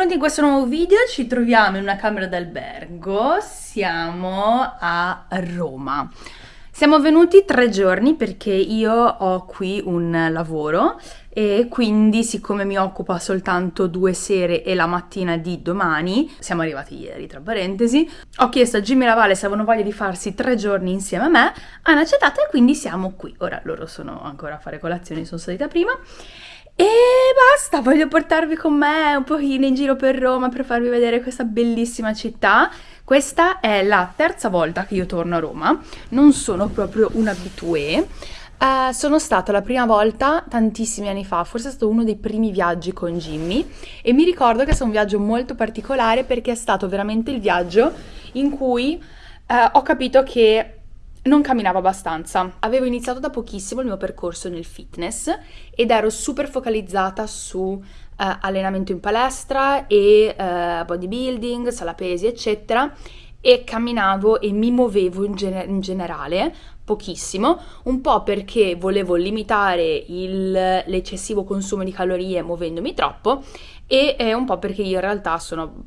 benvenuti in questo nuovo video, ci troviamo in una camera d'albergo, siamo a Roma. Siamo venuti tre giorni perché io ho qui un lavoro e quindi siccome mi occupa soltanto due sere e la mattina di domani, siamo arrivati ieri tra parentesi, ho chiesto a Jimmy Lavale se avevano voglia di farsi tre giorni insieme a me, hanno accettato e quindi siamo qui. Ora loro sono ancora a fare colazione, sono salita prima e basta, voglio portarvi con me un pochino in giro per Roma per farvi vedere questa bellissima città. Questa è la terza volta che io torno a Roma, non sono proprio un abitué. Uh, sono stata la prima volta tantissimi anni fa, forse è stato uno dei primi viaggi con Jimmy e mi ricordo che è stato un viaggio molto particolare perché è stato veramente il viaggio in cui uh, ho capito che non camminavo abbastanza. Avevo iniziato da pochissimo il mio percorso nel fitness ed ero super focalizzata su uh, allenamento in palestra e uh, bodybuilding, sala pesi, eccetera e camminavo e mi muovevo in, gener in, generale pochissimo, un po' perché volevo limitare l'eccessivo consumo di calorie muovendomi troppo e eh, un po' perché io in realtà sono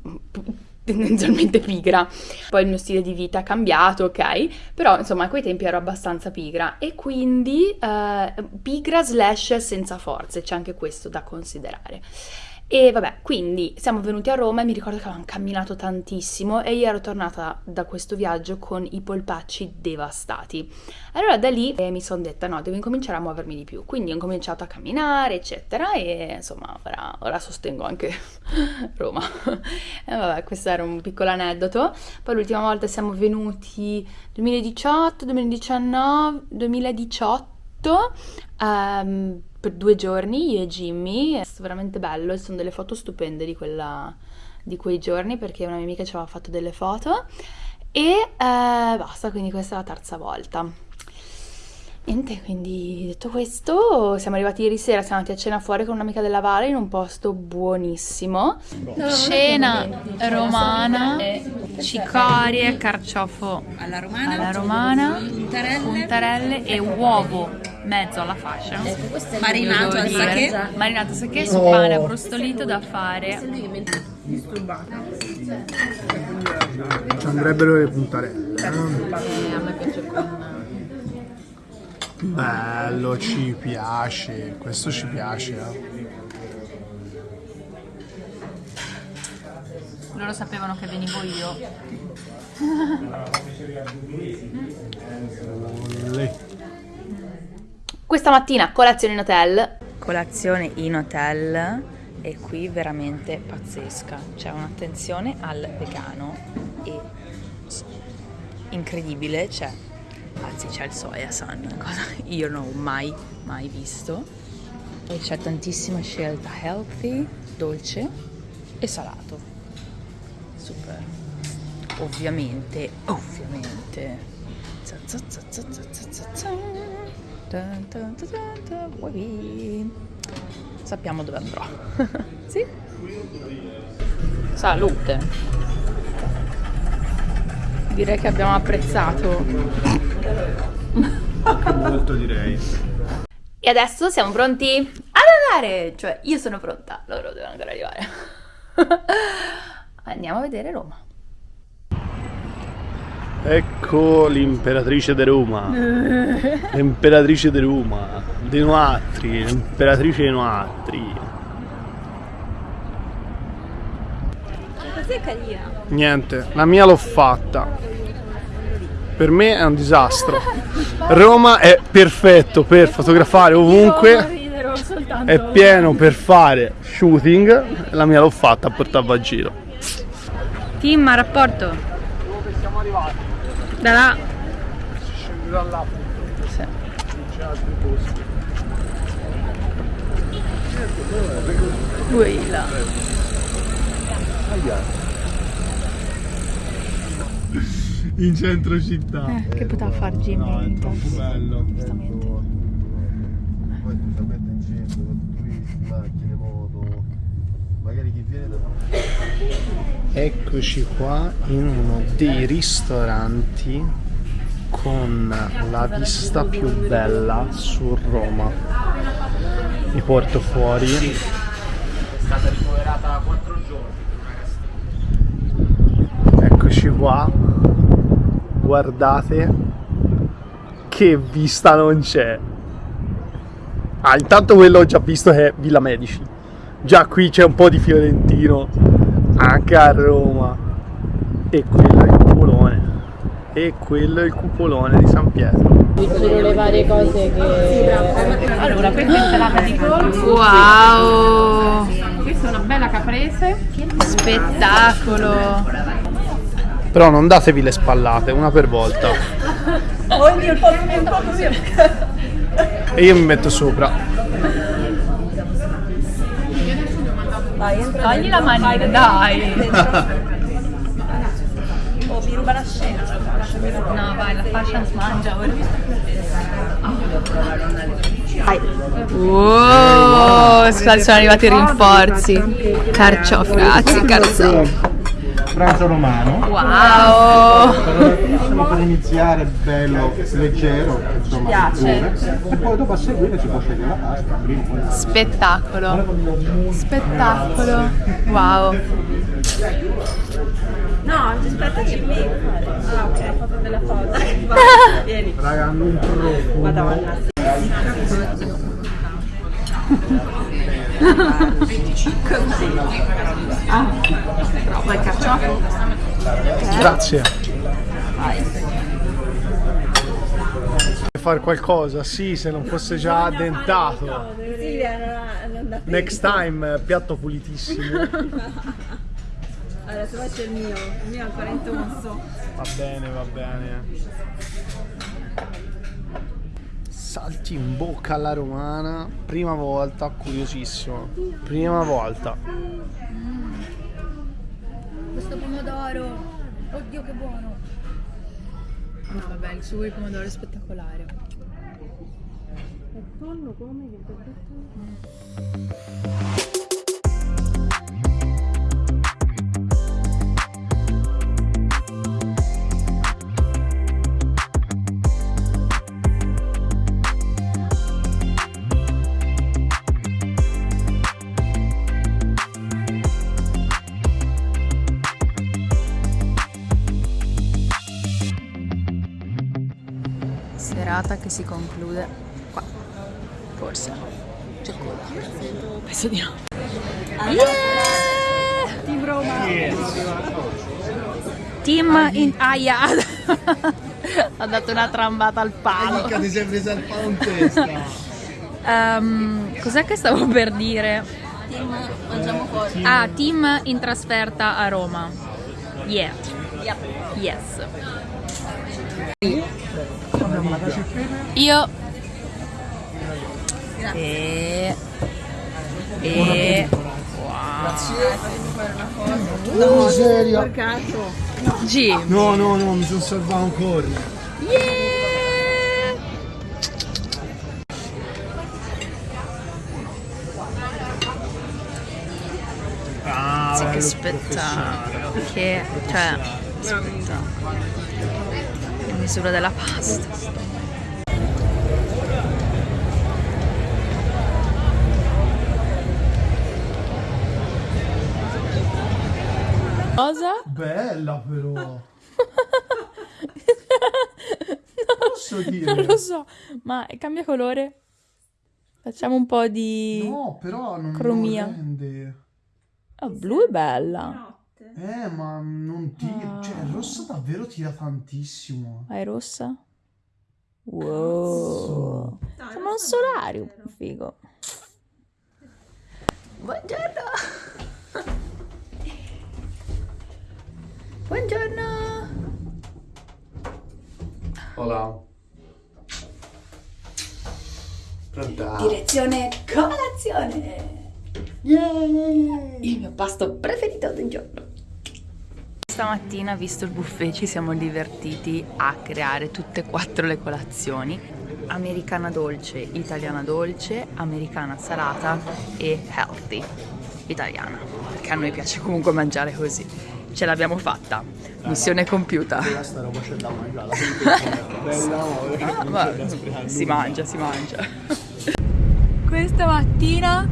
tendenzialmente pigra. Poi il mio stile di vita è cambiato, ok? Però insomma a quei tempi ero abbastanza pigra e quindi eh, pigra slash senza forze, c'è anche questo da considerare. E vabbè, quindi siamo venuti a Roma e mi ricordo che avevamo camminato tantissimo e io ero tornata da questo viaggio con i polpacci devastati. Allora da lì eh, mi sono detta no, devo incominciare a muovermi di più, quindi ho cominciato a camminare eccetera e insomma ora, ora sostengo anche Roma. e vabbè, questo era un piccolo aneddoto. Poi l'ultima volta siamo venuti 2018, 2019, 2018 um, per due giorni io e Jimmy, è stato veramente bello e sono delle foto stupende di, quella, di quei giorni perché una mia amica ci aveva fatto delle foto e eh, basta, quindi questa è la terza volta. Niente, quindi detto questo, siamo arrivati ieri sera, siamo andati a cena fuori con un'amica della Valle in un posto buonissimo. Cena romana, cicorie, carciofo alla romana, alla romana puntarelle. puntarelle e uovo mezzo alla fascia. Marinato al sake. Marinato al sake su pane brustolito da fare. Ci andrebbero le puntarelle. Eh, a me piace con Bello, ci piace, questo ci piace. Eh. Loro sapevano che venivo io. Questa mattina colazione in hotel. Colazione in hotel e qui veramente pazzesca. C'è un'attenzione al vegano e incredibile, c'è anzi c'è il soya san, cosa io non ho mai, mai visto. E c'è tantissima scelta healthy, dolce e salato. Super. Ovviamente, ovviamente. Sappiamo dove andrò. sì? Salute. Direi che abbiamo apprezzato Molto direi. E adesso siamo pronti ad andare! Cioè, io sono pronta, loro devono ancora arrivare. Andiamo a vedere Roma. Ecco l'imperatrice di Roma. l'imperatrice di Roma. Di Noatri, l'imperatrice di Noatri. Cos'è carina? Niente, la mia l'ho fatta per me è un disastro. Roma è perfetto per fotografare ovunque. È pieno per fare shooting. La mia l'ho fatta a portarvi a giro. Team a rapporto. Dove siamo arrivati? Da là. Si scende da là. Sì. Non c'è altri posti. Lui là. Aia in centro città. Eh, che poteva fare Jimmy? No, è troppo bello. Giustamente. Poi giustamente in centro, con turisti, macchine, moto, magari chi viene da... Eccoci qua in uno dei ristoranti con la vista più bella su Roma. Mi porto fuori stata ricoverata 4 giorni Eccoci qua. Guardate che vista non c'è. Ah, intanto quello ho già visto che è Villa Medici. Già qui c'è un po' di fiorentino anche a Roma. E quello è il cupolone. E quello è il cupolone di San Pietro. Le varie cose che... Allora, questa è insalata di polpo, Wow! questa è una bella caprese. Spettacolo! Però non datevi le spallate, una per volta. Ogni un po' un po' così. E io mi metto sopra. Vai, entra Togli la manina, dai! Oh, mi ruba la scena. No, vai, la fashion mangia ora. Wow, scusate, sono arrivati i rinforzi. Carciofi, grazie, carciofi. Pranzo romano. Wow! Diciamo per iniziare bello, leggero, insomma, piace. E poi dopo a seguire si può scegliere la pasta, Spettacolo. Spettacolo. Wow. No, aspetta che mi... Ah, ok, ho fatto della foto. Vieni. Raga, non troppo. Madonna. Vuoi carciofi? Grazie. Fare qualcosa, sì, se non fosse già addentato. Ha Next time, piatto pulitissimo. Adesso faccio il mio. Il mio è ancora intonso. Va bene, va bene. Salti in bocca alla romana, prima volta, curiosissimo. Prima volta. Questo pomodoro. Oddio che buono. No, vabbè, il sugo di pomodoro è spettacolare. Serata che si conclude qua. Forse. C'è coda. Penso di no. Team Roma. Team in Aia ha dato una trambata al palo. ti sei presa il palo in testa. Ehm, cos'è che stavo per dire? Team mangiamo fuori. Ah, team in trasferta a Roma. Yeah. Yes. Io e e No, serio? G. No, no, no, mi sono salvato ancora. Yeah. Ah, Sì, che spettacolo. Che cioè spettacolo. In misura della pasta. Cosa? Bella però. Posso dire? Non lo so, ma cambia colore? Facciamo un po' di... No, però non, Cromia. non rende. Ah, blu è bella. Eh, ma non tira. Cioè, il rosso davvero tira tantissimo. Ah, è rossa? Wow. Sembra un solarium, figo. Buongiorno. Buongiorno. Hola. Pronta? Direzione colazione. Yeah. Il mio pasto preferito del giorno. Stamattina, visto il buffet, ci siamo divertiti a creare tutte e quattro le colazioni. Americana dolce, italiana dolce, americana salata e healthy, italiana. Perché a noi piace comunque mangiare così. Ce l'abbiamo fatta. Missione compiuta. Questa roba c'è da mangiare. Ah, si mangia, si mangia. Questa mattina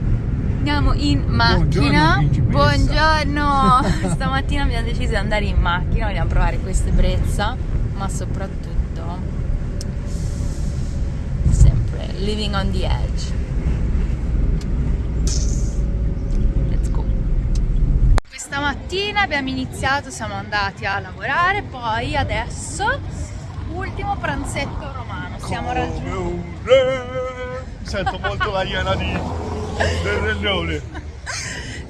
Andiamo in macchina. principessa. Buongiorno. Stamattina abbiamo deciso di andare in macchina, vogliamo provare questa ebbrezza, ma soprattutto sempre living on the edge. Mattina abbiamo iniziato, siamo andati a lavorare, poi adesso ultimo pranzetto romano. Stiamo raggiungendo Come un re. Sento molto la iena di del Re Leone.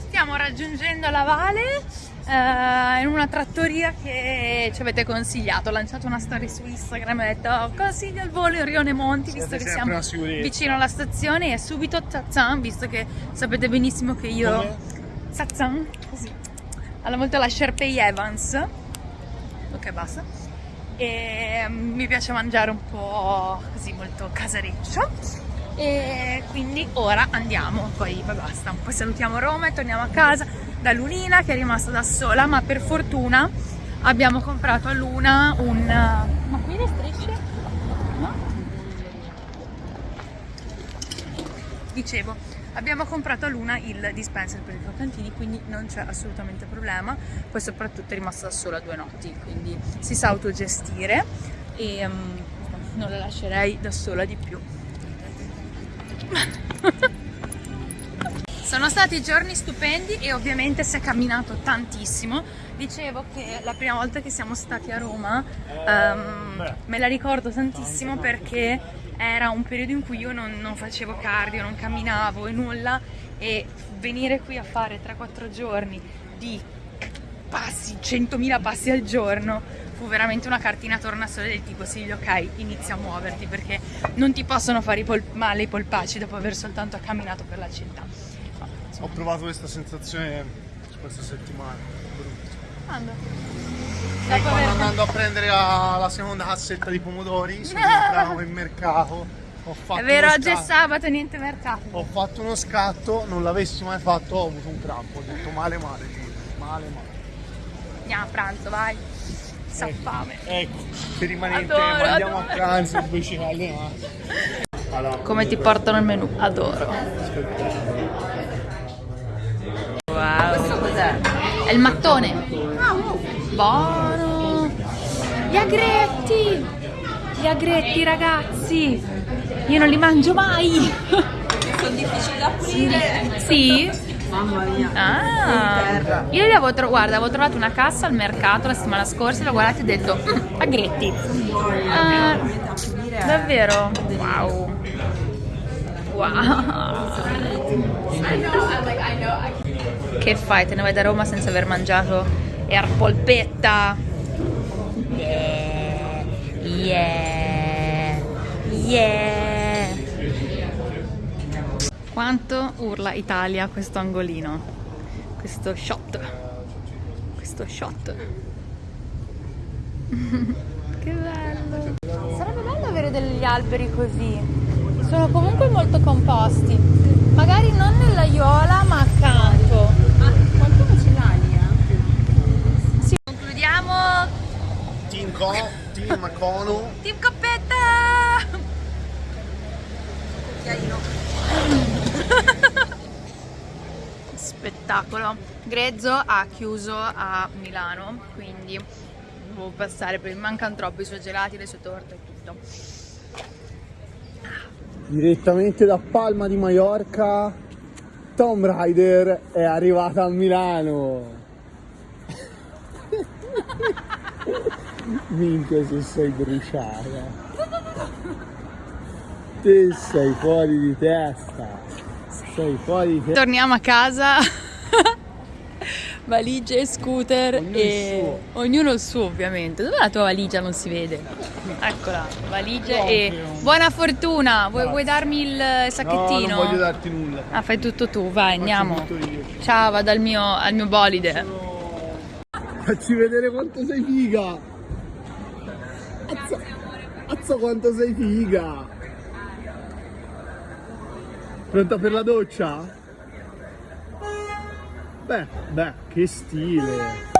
Stiamo raggiungendo la Vale eh, in una trattoria che ci avete consigliato. Ho lanciato una storia su Instagram e ho detto "Oh, consiglio il volo in Rione Monti visto che siamo vicino alla stazione e subito Zazan visto che sapete benissimo che io Come? Così alla volta la Sherpay Evans. Ok basta. E mm, mi piace mangiare un po' così molto casareccio. E quindi ora andiamo. Poi poi basta. Poi salutiamo Roma e torniamo a casa. Da Lunina che è rimasta da sola ma per fortuna abbiamo comprato a Luna un ma qui le strisce? no? dicevo abbiamo comprato a Luna il dispenser per i croccantini quindi non c'è assolutamente problema poi soprattutto è rimasta da sola due notti quindi si sa autogestire e mm, non la lascerei da sola di più sono stati giorni stupendi e ovviamente si è camminato tantissimo. Dicevo che la prima volta che siamo stati a Roma ehm, me la ricordo tantissimo perché era un periodo in cui io non, non facevo cardio, non camminavo e nulla e venire qui a fare 3-4 giorni di passi, 100.000 passi al giorno fu veramente una cartina tornasole del tipo Silvio ok inizia a muoverti perché non ti possono fare i pol- male i polpacci dopo aver soltanto camminato per la città Ma, Ho provato questa sensazione questa settimana. brutta. quando? E quando aver- andando a prendere la, la seconda cassetta di pomodori, sono entrato in mercato, ho fatto È vero, oggi è sabato, niente mercato. Ho fatto uno scatto, non l'avessi mai fatto, ho avuto un crampo, ho detto male male, male male. Andiamo a pranzo, vai. Sa fame. Ecco, se rimanete, Adoro, andiamo adoro. a pranzo invece allenare. Allora, Come ti portano il menù? Adoro. Wow. Questo cos'è? È il mattone. Buono. Gli agretti. Gli agretti, ragazzi. Io non li mangio mai. Sono difficili da pulire. Sì? Mamma mia. Ah, io li avevo, guarda, avevo trovato una cassa al mercato la settimana scorsa, l'ho guardata e ho detto, "Mm, agretti. Ah, davvero? Wow. Wow. Che fai? Te ne vai da Roma senza aver mangiato Air polpetta? Yeah. Yeah. Yeah. Quanto urla Italia questo angolino? Questo shot. Questo shot. che bello. Sarebbe bello avere degli alberi così. Sono comunque molto composti. Magari non nell'aiuola, ma accanto. Ma qualcuno ce l'ha lì, eh? Sì. Concludiamo. Team Co, Team Cono, Team Coppetta! Spettacolo. Grezzo ha chiuso a Milano, quindi devo passare per mancano troppo i suoi gelati, le sue torte e tutto. direttamente da Palma di Mallorca, Tomb Raider è arrivata a Milano. Minchia se sei bruciata. Te sei fuori di testa. Sei fuori di testa. Torniamo a casa. Valigie e scooter Ognuno e il ognuno il suo ovviamente. Dov'è la tua valigia? Non si vede. Eccola, valigie Proprio. e buona fortuna. Vuoi, vuoi darmi il sacchettino? No, non voglio darti nulla. Ah, fai tutto tu, vai, andiamo. Ciao, vado al mio, al mio bolide. Facci vedere quanto sei figa. Azza, azza quanto sei figa. Pronta per la doccia? Beh, beh, che stile.